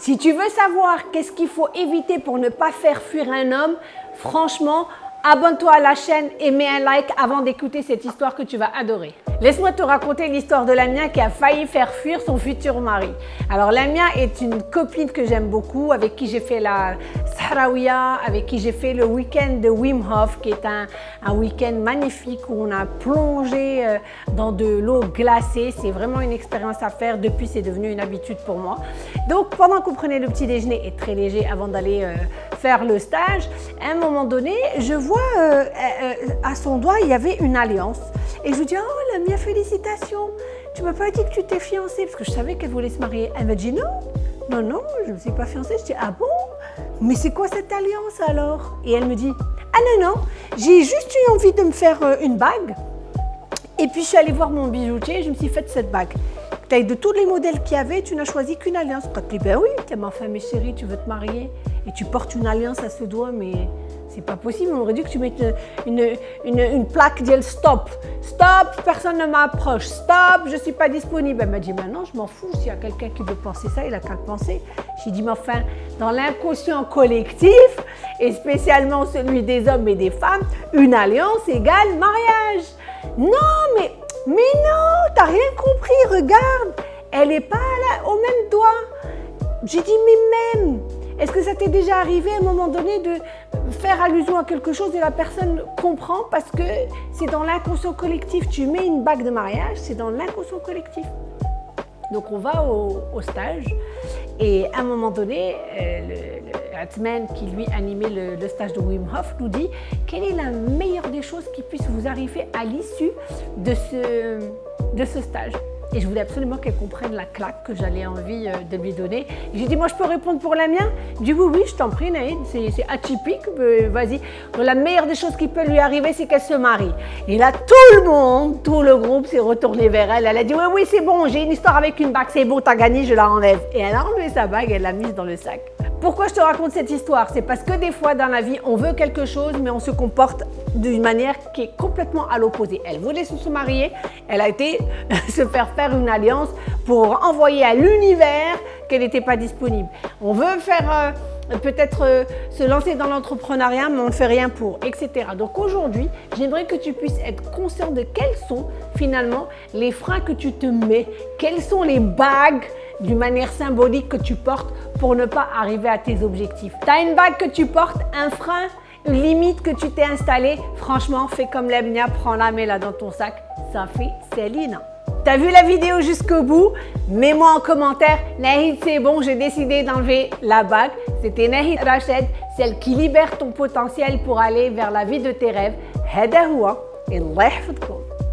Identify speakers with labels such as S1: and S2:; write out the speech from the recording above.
S1: Si tu veux savoir qu'est-ce qu'il faut éviter pour ne pas faire fuir un homme, franchement, abonne-toi à la chaîne et mets un like avant d'écouter cette histoire que tu vas adorer. Laisse-moi te raconter l'histoire de Lamia qui a failli faire fuir son futur mari. Alors Lamia est une copine que j'aime beaucoup, avec qui j'ai fait la Sahraouia, avec qui j'ai fait le week-end de Wim Hof, qui est un, week-end magnifique où on a plongé euh, dans de l'eau glacée. C'est vraiment une expérience à faire. Depuis, c'est devenu une habitude pour moi. Donc pendant qu'on prenait le petit déjeuner, et très léger avant d'aller euh, faire le stage, à un moment donné, je vois euh, à son doigt, il y avait une alliance. Et je lui dis, oh Lamia, félicitations. Tu m'as pas dit que tu t'es fiancée parce que je savais qu'elle voulait se marier. Elle m'a dit non, non, non, je ne me suis pas fiancée. Je dis, ah bon? Mais c'est quoi cette alliance alors? Et elle me dit, ah non, non, j'ai juste eu envie de me faire euh, une bague. Et puis je suis allée voir mon bijoutier et je me suis faite cette bague. De tous les modèles qu'il y avait, tu n'as choisi qu'une alliance. Quand tu dis, ben oui, tu es ma femme et chérie, tu veux te marier et tu portes une alliance à ce doigt, mais pas possible, on aurait dû que tu mettes une, une, une, plaque dit stop. Stop, personne ne m'approche. Stop, je suis pas disponible. Elle m'a dit maintenant, je m'en fous. S'il y a quelqu'un qui veut penser ça, il a qu'à penser. J'ai dit mais enfin, dans l'inconscient collectif, et spécialement celui des hommes et des femmes, une alliance égale mariage. Non, mais, mais non, t'as rien compris, regarde. Elle est pas au même doigt. J'ai dit mais même. Est-ce que ça t'est déjà arrivé à un moment donné de faire allusion à quelque chose et la personne comprend parce que c'est dans l'inconscient collectif. Tu mets une bague de mariage, c'est dans l'inconscient collectif. Donc on va au, stage et à un moment donné, euh, le, le qui lui animait le, stage de Wim Hof nous dit quelle est la meilleure des choses qui puisse vous arriver à l'issue de ce, de ce stage? Et je voulais absolument qu'elle comprenne la claque que j'allais envie euh, de lui donner. J'ai dit, moi, je peux répondre pour la mienne? Il dit, oui, oui, je t'en prie, Naïd, c'est atypique, vas-y. La meilleure des choses qui peut lui arriver, c'est qu'elle se marie. Et là, tout le monde, tout le groupe s'est retourné vers elle. Elle a dit, oui, oui, c'est bon, j'ai une histoire avec une bague, c'est bon, t'as gagné, je la enlève. Et elle a enlevé sa bague, elle l'a mise dans le sac. Pourquoi je te raconte cette histoire? C'est parce que des fois dans la vie, on veut quelque chose, mais on se comporte d'une manière qui est complètement à l'opposé. Elle voulait se marier, elle a été se faire faire une alliance pour envoyer à l'univers qu'elle n'était pas disponible. On veut faire euh, peut-être euh, se lancer dans l'entrepreneuriat, mais on ne fait rien pour, etc. Donc aujourd'hui, j'aimerais que tu puisses être conscient de quels sont finalement les freins que tu te mets, quelles sont les bagues d'une manière symbolique que tu portes pour ne pas arriver à tes objectifs. Tu as une bague que tu portes, un frein, une limite que tu t'es installée. Franchement, fais comme l'Ebnia, prends-la, mets-la dans ton sac. Ça fait Céline. T'as vu la vidéo jusqu'au bout? Mets-moi en commentaire, Nahid c'est bon, j'ai décidé d'enlever la bague. C'était Nahid Rached, celle qui libère ton potentiel pour aller vers la vie de tes rêves. Hadahoua, hein, et Allah